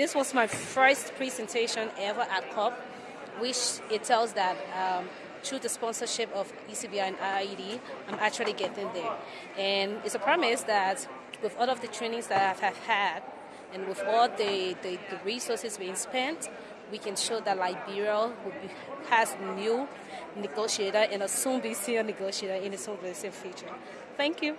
This was my first presentation ever at COP, which it tells that um, through the sponsorship of ECBI and IED, I'm actually getting there. And it's a promise that with all of the trainings that I have had and with all the, the, the resources being spent, we can show that Liberia be, has new negotiator and a soon be senior negotiator in the soon future. Thank you.